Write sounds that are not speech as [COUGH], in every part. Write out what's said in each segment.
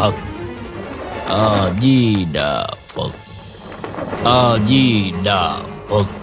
a di đà phật. A di đà phật. A di đà phật.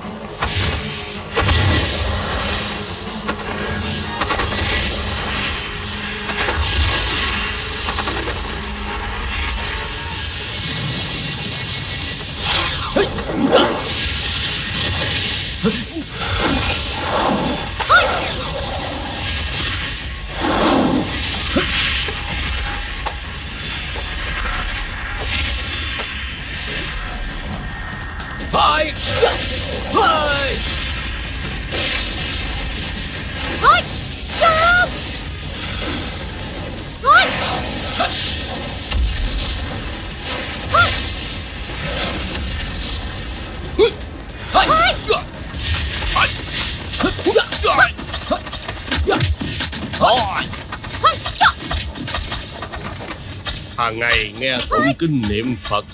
Ngày nghe tụng kinh niệm Phật,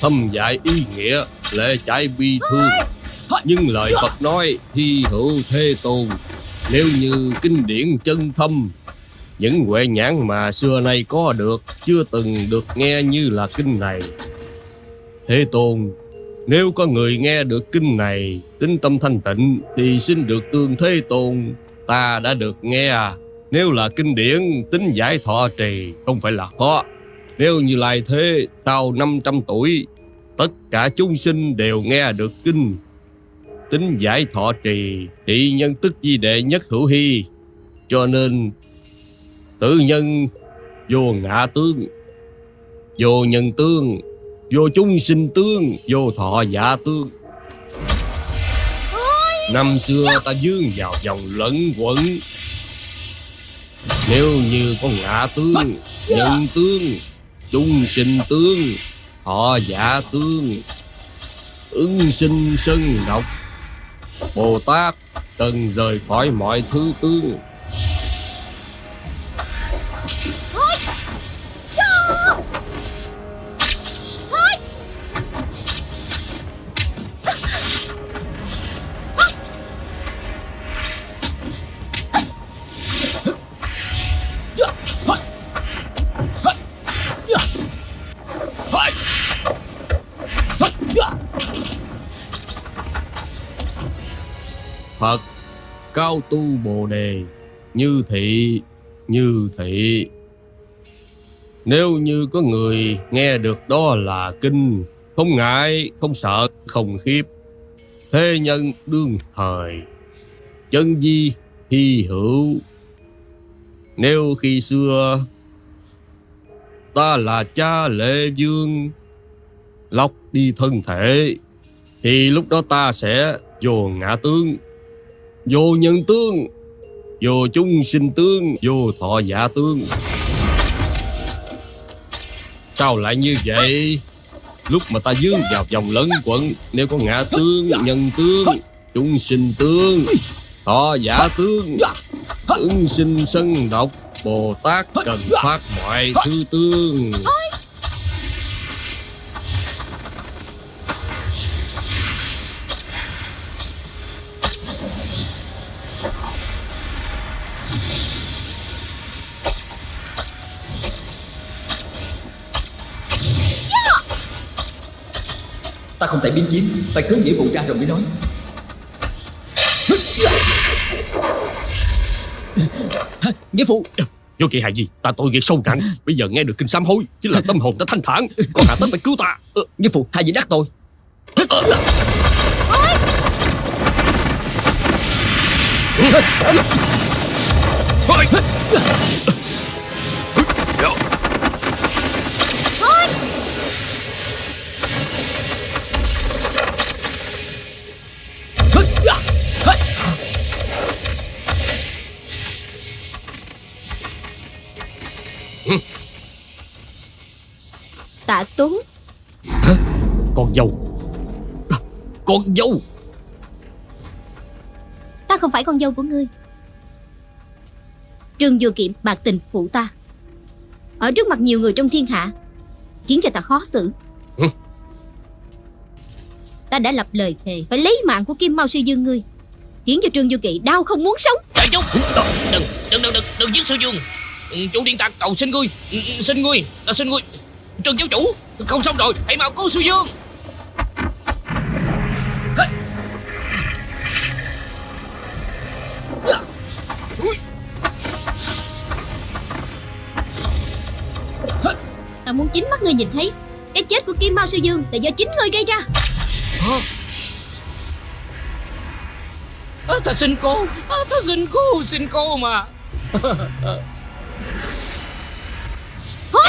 thâm dạy ý nghĩa lệ trải bi thương nhưng lời Phật nói thi hữu thế tôn, nếu như kinh điển chân thâm, những huệ nhãn mà xưa nay có được, chưa từng được nghe như là kinh này. Thế tôn, nếu có người nghe được kinh này, tính tâm thanh tịnh thì xin được tương thế tôn, ta đã được nghe à. nếu là kinh điển, tính giải thọ trì, không phải là khó nếu như lai thế, sau 500 tuổi, Tất cả chúng sinh đều nghe được kinh. Tính giải thọ trì, Thị nhân tức di đệ nhất hữu hy. Cho nên Tự nhân, vô ngã tướng, Vô nhân tương Vô chúng sinh tương Vô thọ giả tương Năm xưa ta dương vào vòng lẫn quẩn. Nếu như có ngã tướng, Nhân tướng chung sinh tương Họ giả tương Ứng sinh sân độc, Bồ Tát cần rời khỏi mọi thứ tương Phật cao tu bồ đề Như thị Như thị. Nếu như có người nghe được đó là kinh Không ngại, không sợ, không khiếp. Thế nhân đương thời Chân di hy hữu. Nếu khi xưa Ta là cha lệ dương Lóc đi thân thể Thì lúc đó ta sẽ vô ngã tướng. Vô nhân tương, Vô chung sinh tương, Vô thọ giả tương. Sao lại như vậy? Lúc mà ta dướng vào vòng lớn quẩn, Nếu có ngã tương, Nhân tương Chung sinh tương, Thọ giả tương Ứng sinh sân độc, Bồ Tát cần phát mọi thứ tương. Không thể biến chiếm Phải cứ nghĩa vụ ra rồi mới nói. Nghĩa phụ. Vô kỳ hại gì? Ta tội nghiệp sâu nặng. Bây giờ nghe được kinh sám hối Chính là tâm hồn ta thanh thản. Có hạ tất phải cứu ta. Ờ, Nghĩa phụ hai vị đắc tôi Tạ Tú Con dâu. Con dâu. Ta không phải con dâu của ngươi. Trương Du Kiệm bạc tình phụ ta. Ở trước mặt nhiều người trong thiên hạ Khiến cho ta khó xử. Ừ. Ta đã lập lời thề Phải lấy mạng của Kim Mao Sư Dương ngươi Khiến cho Trương Du Kỵ đau không muốn sống. Đại chúng Đừng, đừng, đừng, đừng, đừng giết sư dương Ừ, Chủ điện tạc cầu xin ngươi Ừ, Xin ngươi à, Xin ngươi Trần giáo chủ Không xong rồi Hãy mau cứu sư dương. Ta muốn chính mắt ngươi nhìn thấy. Cái chết của Kim Mao Sư Dương là do chính ngươi gây ra. À, Ta xin cô à, Ta xin cô Xin cô mà. Thôi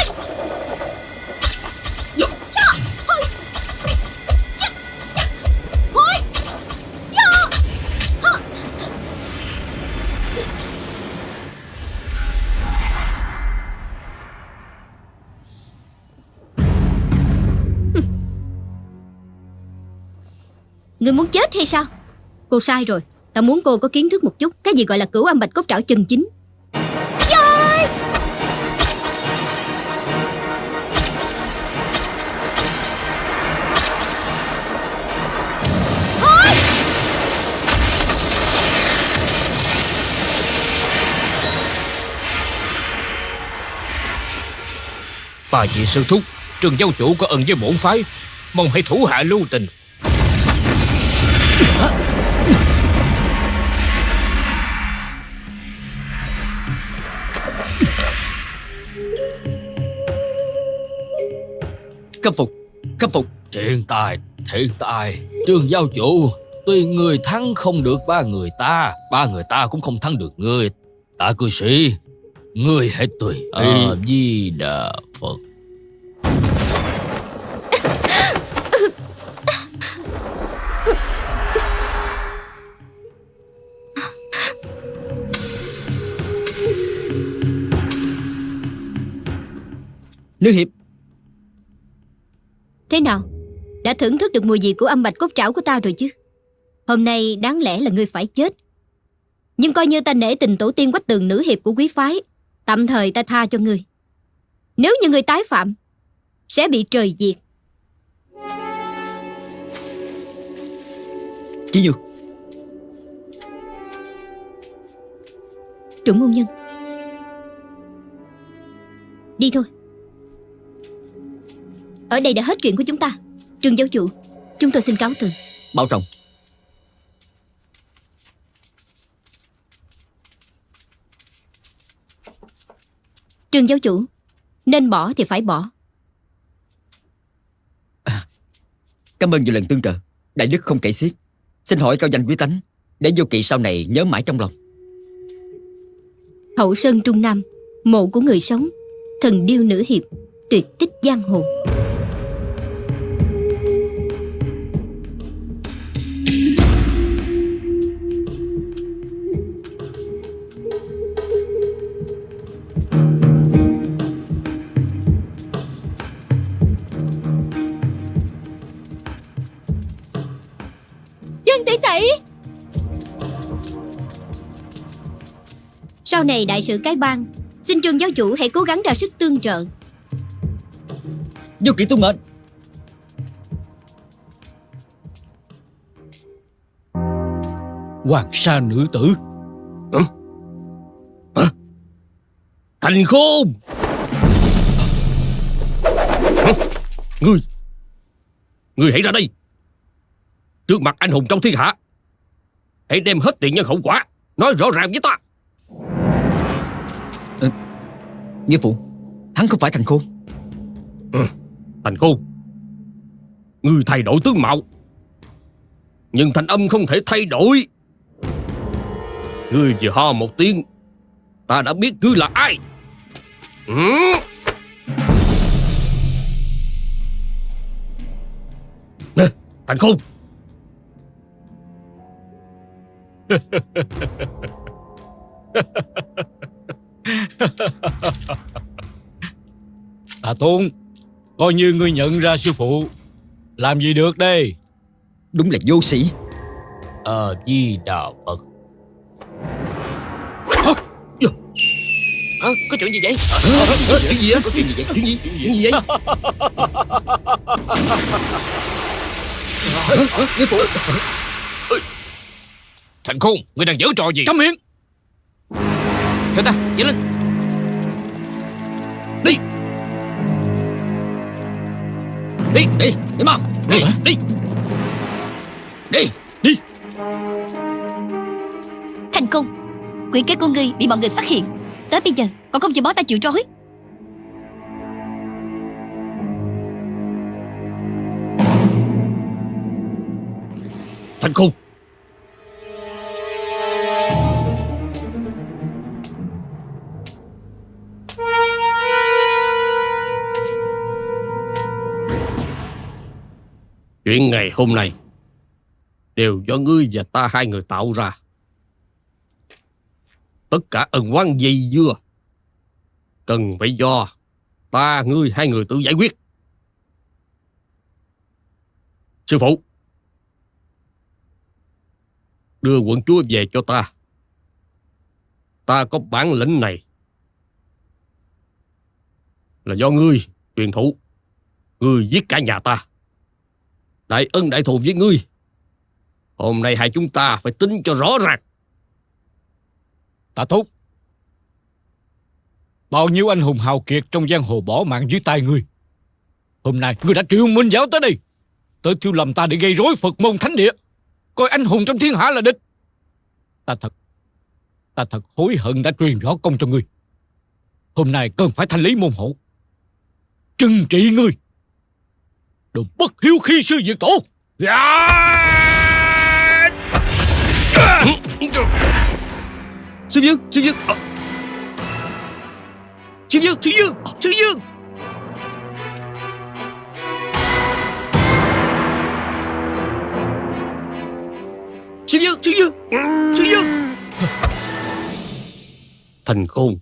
Ngươi muốn chết hay sao? Cô sai rồi. Ta muốn cô có kiến thức một chút. Cái gì gọi là cửu âm bạch cốt trảo chân chính Trời Bà vị sư thúc, Trường giáo chủ có ơn với bổn phái, Mong hãy thủ hạ lưu tình. Khâm phục Khâm phục. Thiện tài, thiện tài Trương giáo chủ Tuy người thắng không được ba người ta Ba người ta cũng không thắng được người Tạ cư sĩ. Người hãy tùy A Di Đà Phật. Nữ hiệp Thế nào? Đã thưởng thức được mùi vị của âm bạch cốt trảo của ta rồi chứ? Hôm nay đáng lẽ là ngươi phải chết. Nhưng coi như ta nể tình tổ tiên quách tường nữ hiệp của quý phái Tạm thời ta tha cho ngươi. Nếu như ngươi tái phạm Sẽ bị trời diệt. Chỉ nhược. Trụng ngôn nhân. Đi thôi Ở đây đã hết chuyện của chúng ta. Trương giáo chủ Chúng tôi xin cáo từ. Bảo trọng. Trương giáo chủ Nên bỏ thì phải bỏ. Cảm ơn nhiều lần tương trợ. Đại đức không kể xiết. Xin hỏi cao danh quý tánh Để vô kỵ sau này nhớ mãi trong lòng. Hậu Sơn Trung Nam Mộ của người sống Thần điêu nữ hiệp Tuyệt tích giang hồ Sau này đại sự cái bang Xin trương giáo chủ hãy cố gắng ra sức tương trợ. Vô kỵ tuân mệnh. Hoàng sa nữ tử. Thành khôn. Hả? Ngươi. Ngươi hãy ra đây. Trước mặt anh hùng trong thiên hạ Hãy đem hết tiền nhân hậu quả Nói rõ ràng với ta Nghĩa phụ Hắn không phải thành khôn? Ừ, thành khôn. Ngươi thay đổi tướng mạo Nhưng thành âm không thể thay đổi. Ngươi vừa ho một tiếng Ta đã biết ngươi là ai. Ừ? Nè, Thành khôn. [LAUGHS] Tạ Tôn Coi như ngươi nhận ra sư phụ. Làm gì được đây? Đúng là vô sĩ A Di Đà Phật. Hả? Có chuyện gì vậy? Chuyện gì vậy? Có chuyện gì vậy? Chuyện gì? Chuyện gì vậy? Nghĩa phụ. Thành khôn Ngươi đang giở trò gì? Cấm miệng. Cho ta Chạy lên. Đi Đi, đi, đi mau. Đi, đi. Đi, đi. Thành công. Quỷ kế của ngươi bị mọi người phát hiện. Tới bây giờ còn không chịu bó tay chịu trói. Thành khôn Chuyện ngày hôm nay Đều do ngươi và ta hai người tạo ra Tất cả ân oán dây dưa Cần phải do Ta, ngươi hai người tự giải quyết Sư phụ, đưa quận chúa về cho ta. Ta có bản lĩnh này. Là do ngươi truyền thụ. Ngươi giết cả nhà ta. Đại ân đại thù với ngươi. Hôm nay hai chúng ta phải tính cho rõ ràng. Tạ Thúc. Bao nhiêu anh hùng hào kiệt trong giang hồ bỏ mạng dưới tay ngươi? Hôm nay ngươi đã triệu minh giáo tới đây. Tới thiêu lầm ta để gây rối Phật môn thánh địa. Coi anh hùng trong thiên hạ là địch. Ta thật Ta thật hối hận đã truyền võ công cho ngươi. Hôm nay cần phải thanh lý môn hộ. Trừng trị ngươi. Đồ bất hiếu khi sư diệt tổ Sư Dương, sư Dương. Ờ. Sư Dương, sư Dương, sư Dương. Sư Dương, sư Dương, sư Dương. Thành khôn.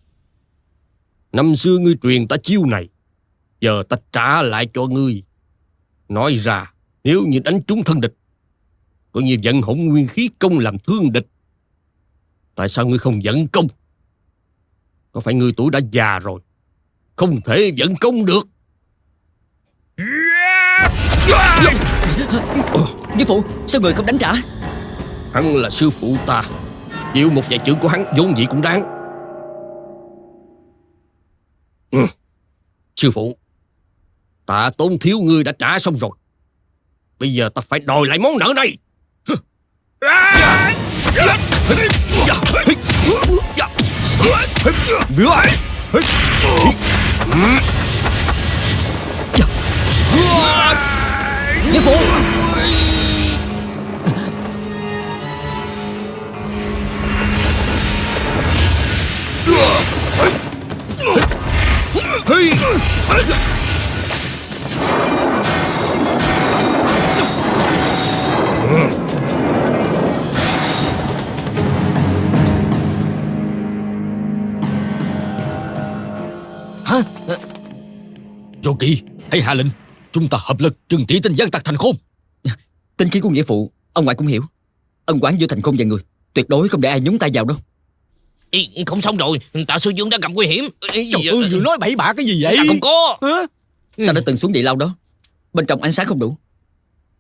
Năm xưa ngươi truyền ta chiêu này. Giờ ta trả lại cho ngươi. Nói ra, nếu như đánh trúng thân địch, coi như vận hỗn nguyên khí công làm thương địch. Tại sao ngươi không dẫn công? Có phải ngươi tuổi đã già rồi? Không thể dẫn công được. Nghĩa phụ Sao người không đánh trả Hắn là sư phụ ta. Chịu một vài chữ của hắn vốn dĩ cũng đáng. Ừ. Sư phụ, tạ tốn thiếu ngươi đã trả xong rồi. Bây giờ ta phải đòi lại món nợ này. Hạ lệnh Chúng ta hợp lực trừng trị tên gian tặc thành khôn. Tinh khí của nghĩa phụ Ông ngoại cũng hiểu. Ân quán giữa thành công và người Tuyệt đối không để ai nhúng tay vào đâu. Ý, Không xong rồi. Tạ sư dương đã gặp nguy hiểm. Ý, Trời ơi vừa nói bậy bạ cái gì vậy? Ta không có. Hả? Ta đã từng xuống địa lao đó. Bên trong ánh sáng không đủ.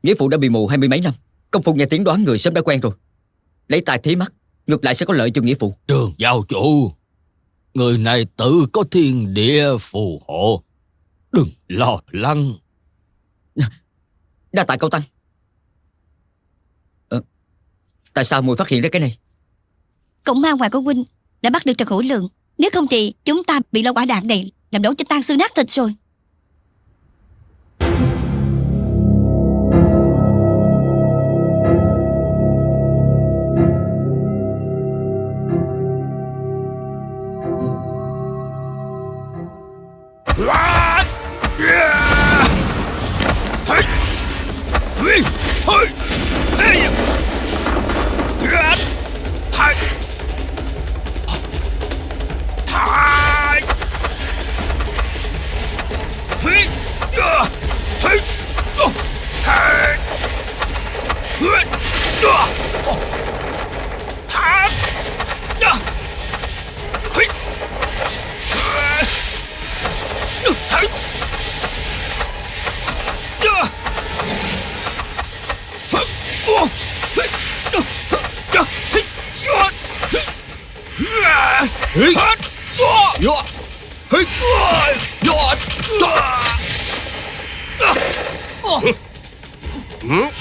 Nghĩa phụ đã bị mù hai mươi mấy năm. Công phu nghe tiếng đoán người sớm đã quen rồi. Lấy tài thế mắt Ngược lại sẽ có lợi cho nghĩa phụ. Trường giao chủ. Người này tự có thiên địa phù hộ Đừng lo lắng. Đa tạ câu tăng. Ờ, Tại sao mùi phát hiện ra cái này? Cổng ma ngoài của huynh đã bắt được Trần Hữu Lượng. Nếu không thì chúng ta bị lâu quả đạn này Làm đổ cho tan xương nát thịt rồi Mm-hmm.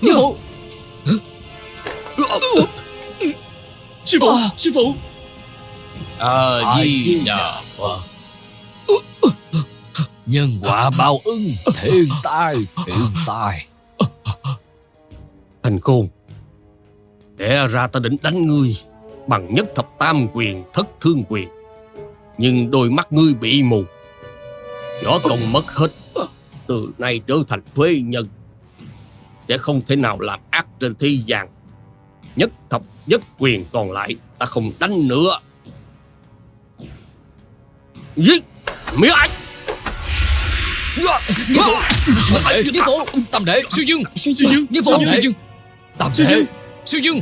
Nghĩa phụ Sư phụ. Sư phụ a di đà phật. Nhân quả báo ứng Thiên tai Thiên tai. Thành khôn Kẻ ra ta định đánh ngươi Bằng nhất thập tam quyền thất thương quyền. Nhưng đôi mắt ngươi bị mù. Võ công mất hết. Từ nay trở thành thuê nhân. Sẽ không thể nào làm ác trên thế gian. Nhất thập nhất quyền còn lại Ta không đánh nữa. Giết! Miếng ách Nghĩa phụ Nghĩa phụ Tam đệ Sư Dương Sư Dương, Dương! Nghĩa phụ. Tam đệ Tam Sư đệ Dương! Sư Dương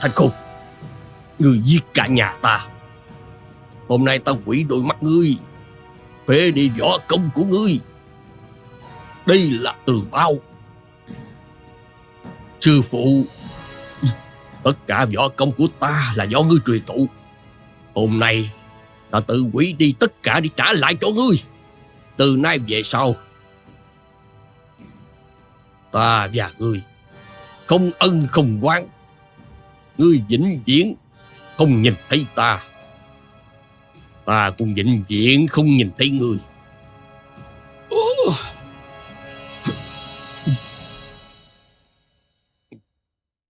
Thành khùng. Ngươi giết cả nhà ta. Hôm nay ta quỷ đôi mắt ngươi. Phế đi võ công của ngươi. Đây là từ bao. Sư phụ, Tất cả võ công của ta là do ngươi truyền thụ. Hôm nay, Ta tự quỷ đi tất cả để trả lại cho ngươi. Từ nay về sau, Ta và ngươi Không ân không oán. Ngươi vĩnh viễn Không nhìn thấy ta. Ta cũng vĩnh viễn không nhìn thấy ngươi.